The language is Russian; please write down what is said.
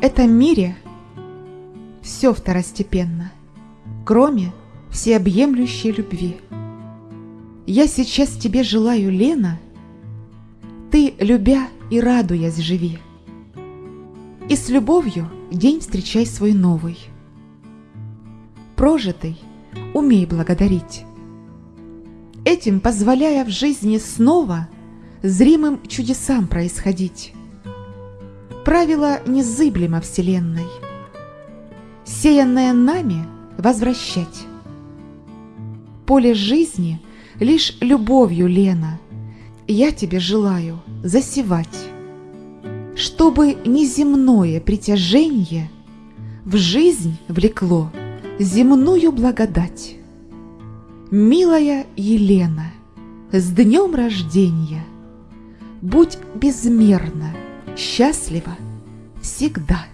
этом мире все второстепенно, кроме всеобъемлющей любви. Я сейчас тебе желаю, Лена, ты, любя и радуясь, живи. И с любовью день встречай свой новый. Прожитый умей благодарить. Этим позволяя в жизни снова зримым чудесам происходить. Правило незыблемо Вселенной. Сеянное нами возвращать. Поле жизни лишь любовью, Лена, я тебе желаю засевать, чтобы неземное притяжение в жизнь влекло земную благодать. Милая Елена, с днем рождения! Будь безмерно счастлива всегда.